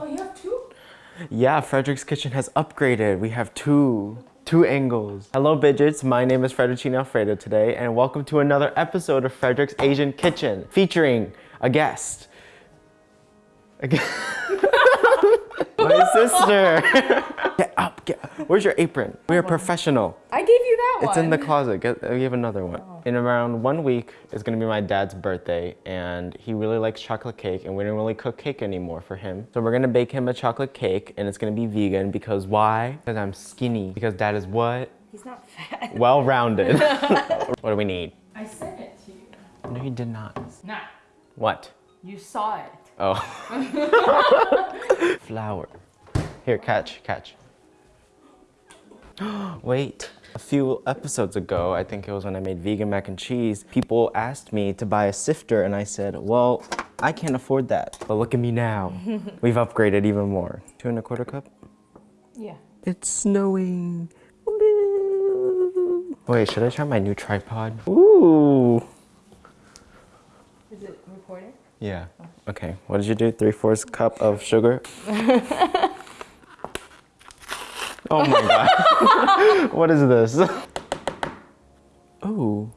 Oh, you have two? Yeah, Frederick's Kitchen has upgraded. We have two, two angles. Hello, Bidgets. My name is Frederick Alfredo today, and welcome to another episode of Frederick's Asian Kitchen, featuring a guest. A gu- My sister. get up, get up. Where's your apron? We are professional. I gave you It's one. in the closet. Get, uh, we have another one. Oh. In around one week it's gonna be my dad's birthday, and he really likes chocolate cake, and we don't really cook cake anymore for him. So we're gonna bake him a chocolate cake, and it's gonna be vegan because why? Because I'm skinny. Because dad is what? He's not fat. Well-rounded. what do we need? I sent it to you. No, you did not. Nah, What? you saw it. Oh. Flour. Here, catch, catch. Wait. A few episodes ago, I think it was when I made vegan mac and cheese, people asked me to buy a sifter and I said, well, I can't afford that. But look at me now. We've upgraded even more. Two and a quarter cup? Yeah. It's snowing. Wait, should I try my new tripod? Ooh. Is it recording? Yeah. Okay. What did you do? Three fourths cup of sugar. oh my god. what is this? Ooh.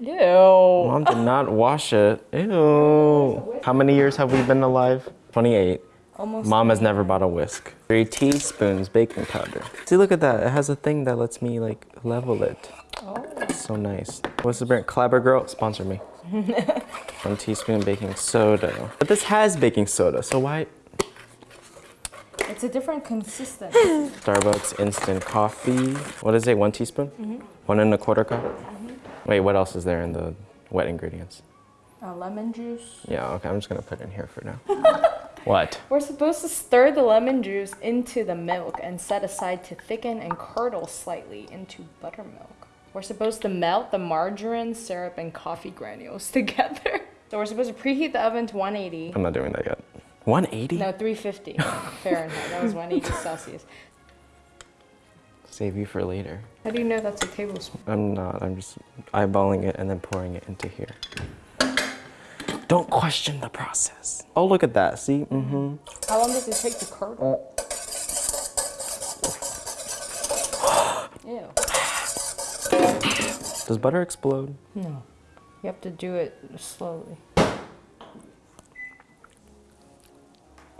Ew. Mom did not wash it. Ew. How many years have we been alive? 28. Almost. Mom has never bought a whisk. Three teaspoons baking powder. See, look at that. It has a thing that lets me like level it. Oh. So nice. What's the brand? Clabber Girl, sponsor me. One teaspoon baking soda. But this has baking soda, so why? It's a different consistency. Starbucks instant coffee. What is it? One teaspoon? One and a quarter cup? Wait, what else is there in the wet ingredients? uh, lemon juice. Yeah, okay, I'm just gonna put it in here for now. what? We're supposed to stir the lemon juice into the milk and set aside to thicken and curdle slightly into buttermilk. We're supposed to melt the margarine, syrup, and coffee granules together. So we're supposed to preheat the oven to 180. I'm not doing that yet. 180? No, 350 Fahrenheit. That was 180 Celsius. Save you for later. How do you know that's a tablespoon? I'm not, I'm just eyeballing it and then pouring it into here. Don't question the process. Oh, look at that, see? Mm-hmm. How long does it take to curdle? Ew. Does butter explode? No. You have to do it slowly.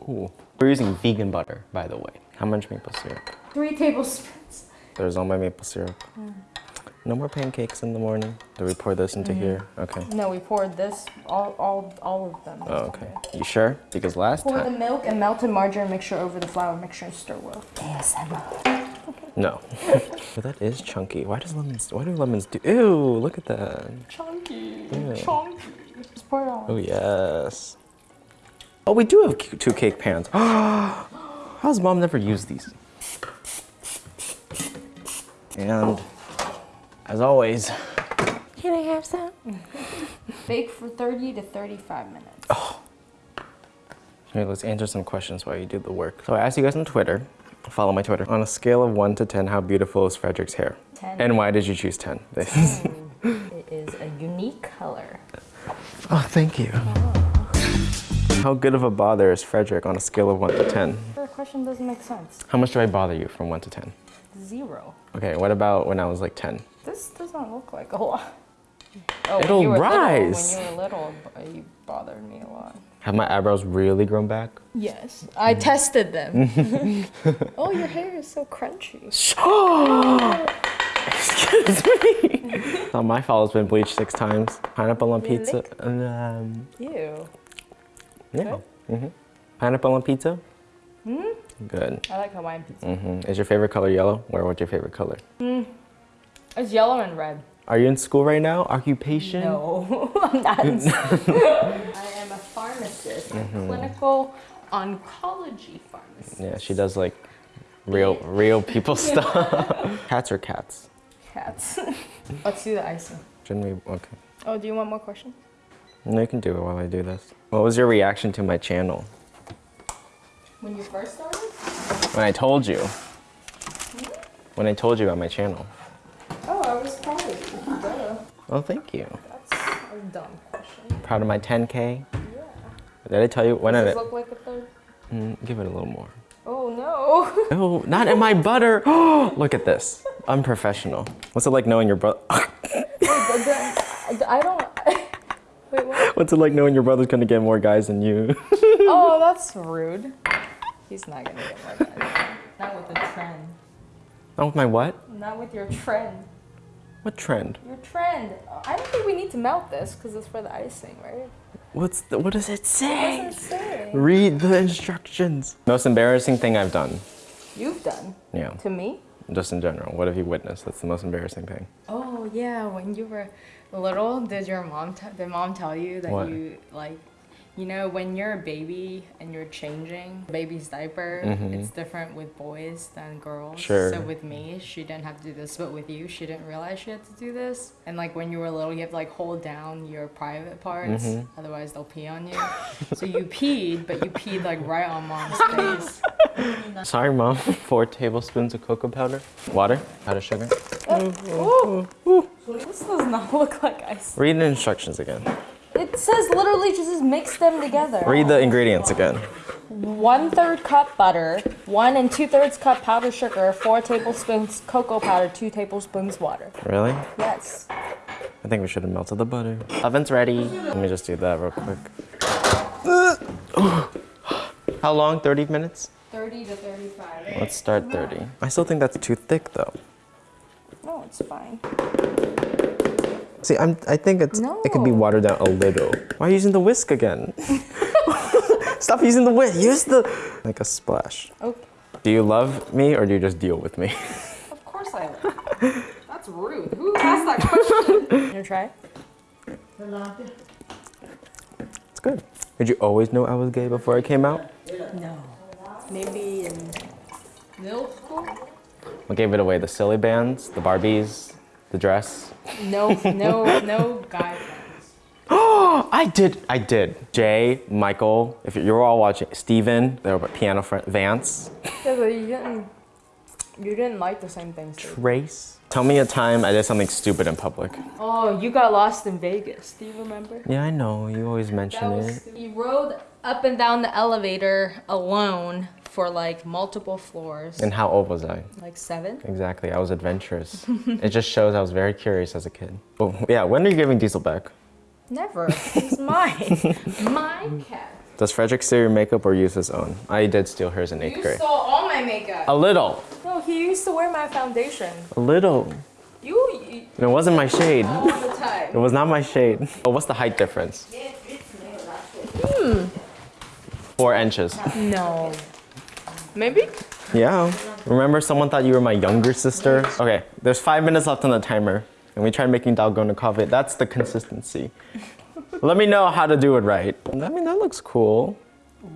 Ooh. We're using vegan butter, by the way. How much maple syrup? Three tablespoons. There's all my maple syrup. No more pancakes in the morning. Do we pour this into mm-hmm. here? Okay. No, we poured this, all, all, all of them. Oh, okay. You sure? Because last Pour the milk and melted margarine mixture over the flour mixture and stir well. ASMR. No. but that is chunky. Why does lemons? Why do lemons do? Ew! Look at that. Chunky. Yeah. Chunky. Just pour it on. Oh yes. Oh, we do have two cake pans. How's mom never used these? And as always, can I have some? Bake for 30 to 35 minutes. Oh. Here, let's answer some questions while you do the work. So I asked you guys on Twitter. Follow my Twitter. On a scale of one to ten, how beautiful is Frederick's hair? 10. And why did you choose ten? It is a unique color. oh, thank you. How good of a bother is Frederick on a scale of one to ten? Your question doesn't make sense. How much do I bother you from one to ten? Zero. Okay, what about when I was like ten? This doesn't look like a lot. Oh, It'll you were rise. Little, when you were little, b- you bothered me a lot. Have my eyebrows really grown back? Yes, I tested them. oh, your hair is so crunchy. Excuse me. not my fault it's been bleached six times. Pineapple on pizza. Um, Ew. Yeah. hmm Pineapple on pizza? Hmm? Good. I like Hawaiian pizza. hmm Is your favorite color yellow? Or what's your favorite color? It's yellow and red. Are you in school right now? Occupation? No, I'm not. in school. I am a pharmacist, a clinical oncology pharmacist. Yeah, she does like real, real people stuff. cats or cats? Cats. Let's do the icing. Shouldn't we? Okay. Oh, do you want more questions? No, you can do it while I do this. What was your reaction to my channel? When you first started? When I told you. When I told you about my channel. Oh, I was proud of you. Duh. Oh, thank you. That's a dumb question. Proud of my 10K. Yeah. Did I tell you when Does I this look like a third? Mm, give it a little more. Oh no. No, not in my butter. Look at this. Unprofessional. What's it like knowing your brother? I don't. Wait, what? What's it like knowing your brother's gonna get more guys than you? Oh, that's rude. He's not gonna get more guys. Not with the trend. Not with my what? Not with your trend. What trend? Your trend. I don't think we need to melt this because it's for the icing, right? What's the, what does it What does it say? Read the instructions. Most embarrassing thing I've done. You've done Yeah, to me. just in general. What have you witnessed? That's the most embarrassing thing. Oh yeah, when you were little, did your mom t- did mom tell you that What? you like, you know, when you're a baby and you're changing baby's diaper, Mhm. it's different with boys than girls. Sure. So with me, she didn't have to do this, but with you, she didn't realize she had to do this. And like when you were little, you have to like hold down your private parts, Mhm. otherwise they'll pee on you. so you peed, but you peed like right on mom's face. Sorry, mom. Four tablespoons of cocoa powder. Water. Powdered sugar. Ooh. This does not look like ice. Read the instructions again. It says literally just mix them together. Read the ingredients again. One third cup butter, one and two thirds cup powdered sugar, four tablespoons cocoa powder, two tablespoons water. Really? Yes. I think we should have melted the butter. Oven's ready. Let me just do that real quick. How long? 30 minutes? 30 to 35. Let's start 30. I still think that's too thick though. No, it's fine. See, I'm, I think it's, no. it could be watered down a little. Why are you using the whisk again? Stop using the whisk. Use the, like a splash. Okay. Do you love me or do you just deal with me? Of course I will. That's rude. Who asked that question? you gonna try? It's good. Did you always know I was gay before I came out? No. Maybe in middle school? What gave it away? The silly bands, the Barbies, the dress? No, no, no guy friends. Oh, I did. I did. Jay, Michael, if you're all watching, Steven, they were piano friend, Vance, Yeah, but you didn't. You didn't like the same things. Trace. Tell me a time I did something stupid in public. Oh, you got lost in Vegas. Do you remember? Yeah, I know. You always mention it. was you rode up and down the elevator alone for like multiple floors. And how old was I? like seven? Exactly. I was adventurous. it just shows I was very curious as a kid. But yeah, when are you giving Diesel back? Never. It's mine. My cat. Does Frederick steal your makeup or use his own? I did steal hers in eighth You grade. stole all my makeup. A little. No, he used to wear my foundation. A little. You, you And it wasn't my shade. all the time. It was not my shade. Oh, what's the height difference? Hmm. Four inches. No. Maybe? Yeah. Remember someone thought you were my younger sister? Okay, there's five minutes left on the timer. And we tried making dalgona coffee. That's the consistency. Let me know how to do it right. I mean, that looks cool.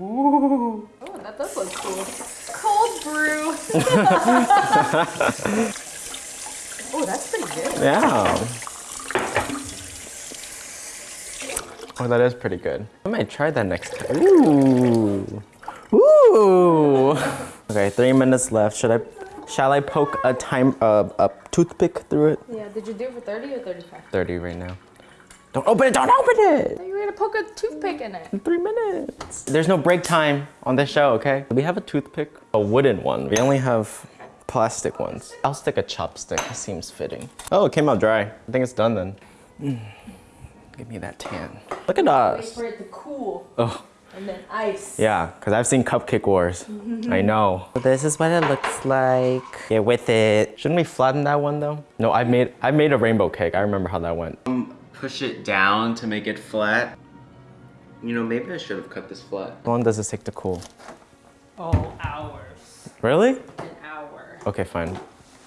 Ooh. Oh, that does look cool. Cold brew. oh, that's pretty good. Yeah. Oh, that is pretty good. I might try that next time. Ooh. Ooh. Okay, three minutes left. Should I, shall I poke a time, uh, a toothpick through it? Yeah, did you do it for 30 or 35? 30 right now. Don't open it, don't open it! You're gonna poke a toothpick in it. Three minutes. There's no break time on this show, okay? We have a toothpick, a wooden one. We only have plastic ones. I'll stick a chopstick, it seems fitting. Oh, it came out dry. I think it's done then. Mm. Give me that tan. Look at us. Wait for it to cool Oh, and then ice. yeah, because I've seen Cupcake Wars. I know. This is what it looks like. Get with it. Shouldn't we flatten that one though? No, I made I made a rainbow cake. I remember how that went. Um, push it down to make it flat. You know, maybe I should have cut this flat. How long does this take to cool? Oh, hours. Really? An hour. Okay, fine.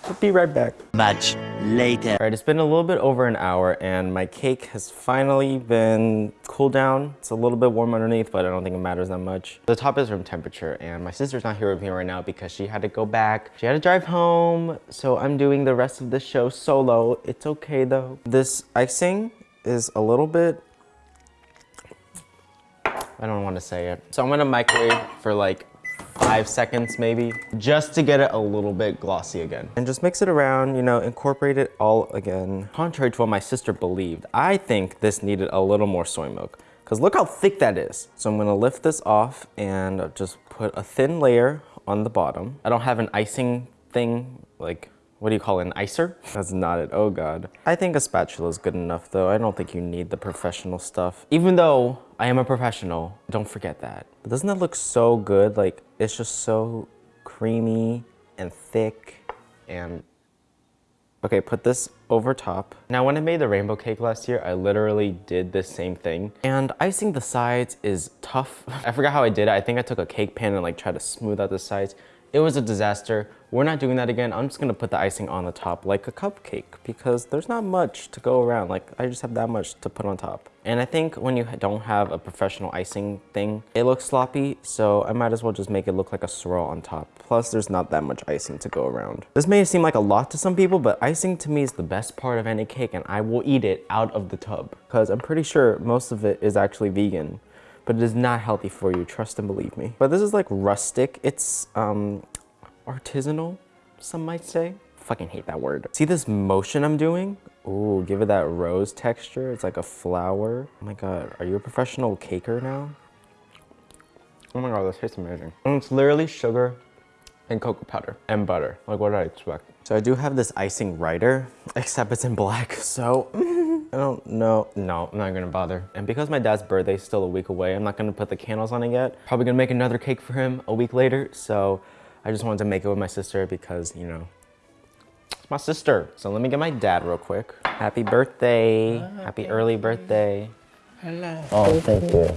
I'll be right back. Much later. All right, it's been a little bit over an hour and my cake has finally been cooled down. It's a little bit warm underneath, but I don't think it matters that much. The top is room temperature and my sister's not here with me right now because she had to go back. She had to drive home, so I'm doing the rest of the show solo. It's okay though. This icing is a little bit, I don't want to say it. So I'm gonna microwave for like five seconds maybe, just to get it a little bit glossy again. And just mix it around, you know, incorporate it all again. Contrary to what my sister believed, I think this needed a little more soy milk. Because look how thick that is. So I'm gonna lift this off and just put a thin layer on the bottom. I don't have an icing thing, like, what do you call it, an icer? That's not it, oh God. I think a spatula is good enough though. I don't think you need the professional stuff. Even though I am a professional, don't forget that. But doesn't that look so good? Like, it's just so creamy and thick and Okay, put this over top. Now, when I made the rainbow cake last year, I literally did the same thing. And icing the sides is tough. I forgot how I did it. I think I took a cake pan and like tried to smooth out the sides. It was a disaster. We're not doing that again. I'm just gonna put the icing on the top like a cupcake because there's not much to go around. Like I just have that much to put on top. And I think when you don't have a professional icing thing, it looks sloppy. So I might as well just make it look like a swirl on top. Plus there's not that much icing to go around. This may seem like a lot to some people, but icing to me is the best part of any cake and I will eat it out of the tub because I'm pretty sure most of it is actually vegan but it is not healthy for you, trust and believe me. But this is like rustic. It's um, artisanal, some might say. Fucking hate that word. See this motion I'm doing? Ooh, give it that rose texture. It's like a flower. Oh my God, are you a professional caker now? Oh my God, this tastes amazing. And it's literally sugar and cocoa powder and butter. Like what did I expect? So I do have this icing writer, except it's in black, so I don't know. No, I'm not gonna bother. And because my dad's birthday is still a week away, I'm not gonna put the candles on it yet. Probably gonna make another cake for him a week later. So I just wanted to make it with my sister because, you know, it's my sister. So let me get my dad real quick. Happy birthday. Happy early birthday. Hello. Oh, thank you.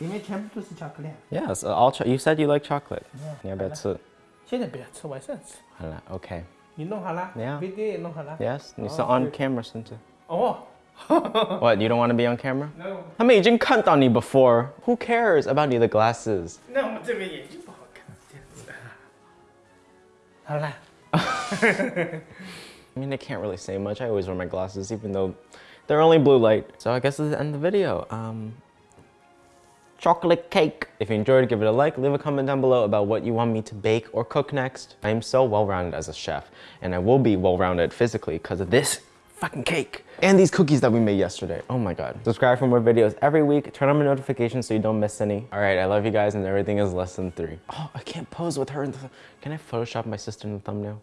里面全部都是巧克力， Yes, all cho- you said you like chocolate. 你要不要吃？现在不要吃，晚上吃。好了，OK. 你弄好了 Yeah. video 也弄好了。 Yes, 你是 on camera 甚至。 哦 What, you don't want to be on camera? ，no，他们已经看到你 before. Who cares about 你的 glasses? 那我们这边眼睛不好看，这样子。好了， I mean, I can't really say much. I always wear my glasses, even though they're only blue light. So I guess this is the end of the video. Um, chocolate cake. If you enjoyed, give it a like. Leave a comment down below about what you want me to bake or cook next. I am so well-rounded as a chef, and I will be well-rounded physically because of this fucking cake and these cookies that we made yesterday. Oh my god. Subscribe for more videos every week. Turn on my notifications so you don't miss any. All right, I love you guys, and everything is less than three. Oh, I can't pose with her in the. Can I Photoshop my sister in the thumbnail?